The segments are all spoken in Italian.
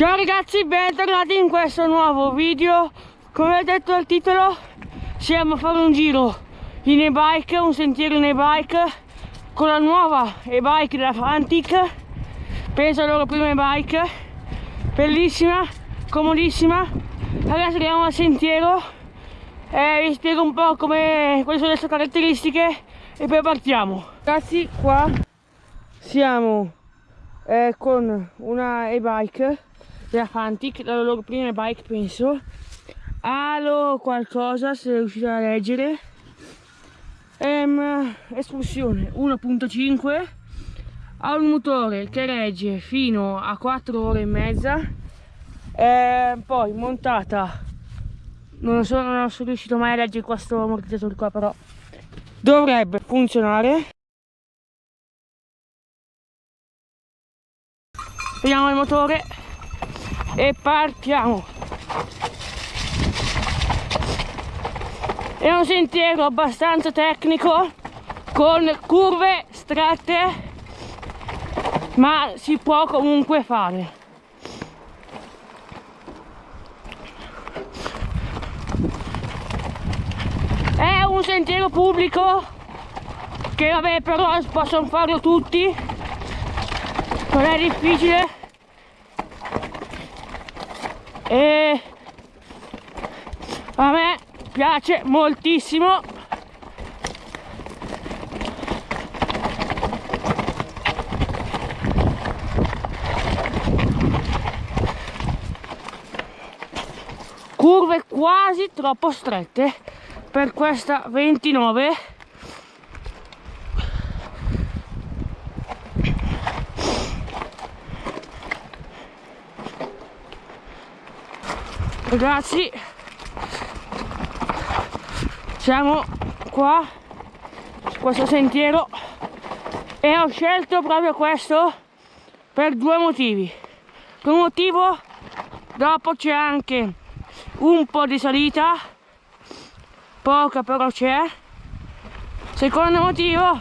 Ciao ragazzi, bentornati in questo nuovo video. Come ho detto al titolo Siamo a fare un giro in e-bike, un sentiero in e-bike Con la nuova e-bike della Fantic Penso alla loro prima e-bike. Bellissima, comodissima. Adesso andiamo al sentiero e vi spiego un po' come, quali sono le sue caratteristiche e poi partiamo. Ragazzi qua siamo eh, con una e-bike della Fantic, la loro prima bike penso. Halo qualcosa se riuscite a leggere. Ehm, espulsione 1.5 ha un motore che regge fino a 4 ore e mezza. Ehm, poi montata. Non, so, non sono riuscito mai a leggere questo ammortizzatore qua però dovrebbe funzionare. Vediamo il motore e partiamo. È un sentiero abbastanza tecnico con curve strette ma si può comunque fare. È un sentiero pubblico che vabbè però possono farlo tutti. Non è difficile e a me piace moltissimo. Curve quasi troppo strette per questa 29 ragazzi siamo qua su questo sentiero e ho scelto proprio questo per due motivi. Un motivo dopo c'è anche un po' di salita poca però c'è. Secondo motivo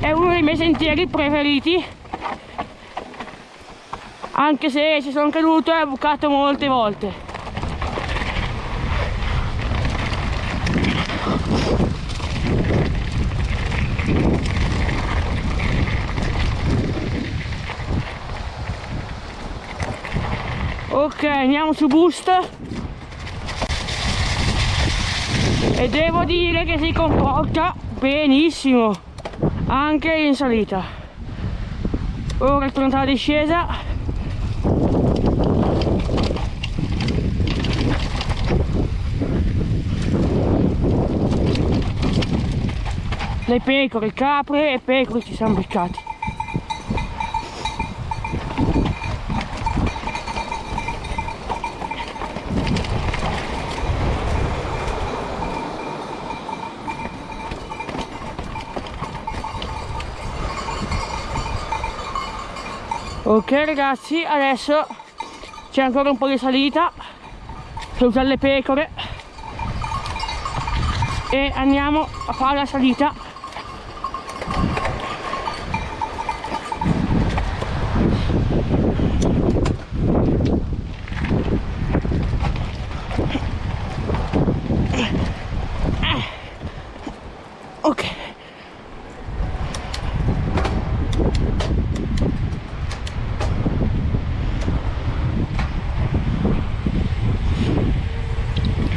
è uno dei miei sentieri preferiti anche se ci sono caduto e ho bucato molte volte. Ok andiamo su boost. E devo dire che si comporta benissimo anche in salita. Ora tornata la discesa le pecore, capre e pecore ci siamo beccati. Ok ragazzi adesso c'è ancora un po' di salita. Per le pecore. E andiamo a fare la salita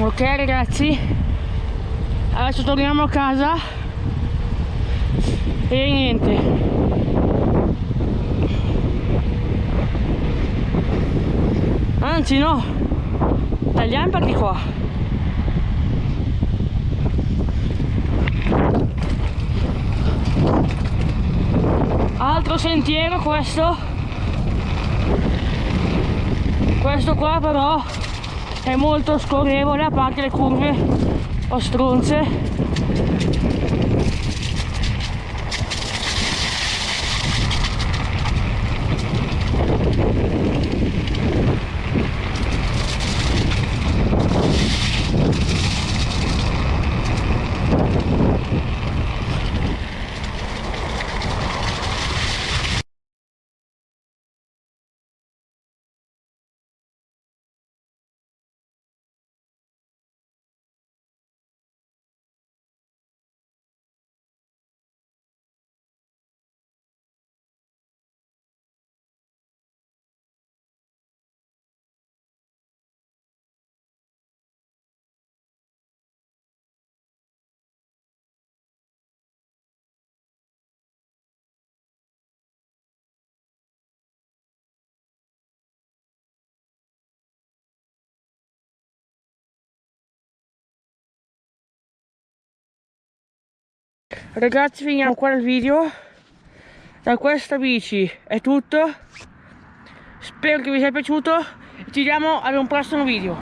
ok ragazzi. Adesso torniamo a casa. E niente. Anzi no. Tagliamo di qua. Altro sentiero questo. Questo qua però è molto scorrevole a parte le curve o ragazzi finiamo qua il video. Da questa bici è tutto. Spero che vi sia piaciuto. Ci vediamo ad un prossimo video